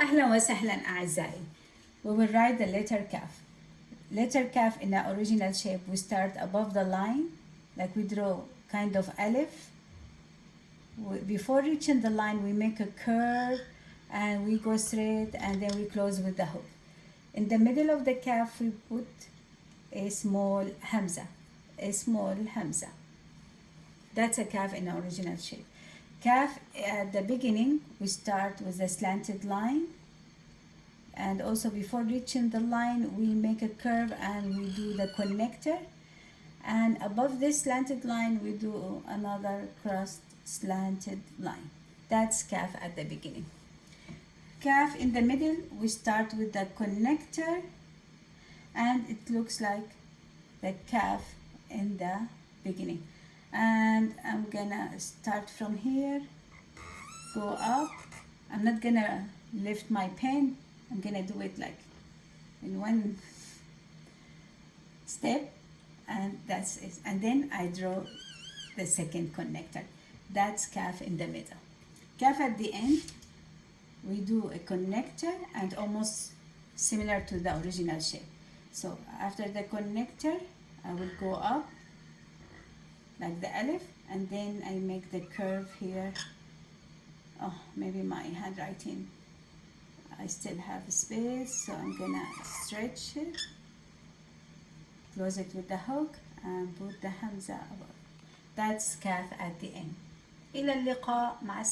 أهلا وسهلا أعزائي. We will write the letter kaf. Letter kaf in the original shape, we start above the line, like we draw kind of alif. Before reaching the line, we make a curve and we go straight and then we close with the hook. In the middle of the kaf, we put a small hamza, a small hamza. That's a kaf in the original shape. Kaf at the beginning we start with a slanted line. And also before reaching the line we make a curve and we do the connector. And above this slanted line we do another crossed slanted line. That's kaf at the beginning. Kaf in the middle we start with the connector. And it looks like the kaf in the beginning and I'm gonna start from here. Go up. I'm not gonna lift my pen. I'm gonna do it like in one step and that's it. And then I draw the second connector. That's kaf in the middle. Kaf at the end we do a connector and almost similar to the original shape. So after the connector I will go up like the elif and then I make the curve here. Oh maybe my handwriting I still have space so I'm gonna stretch it. Close it with the hook and put the hamza above that's kaf at the end. إلى اللقاء مع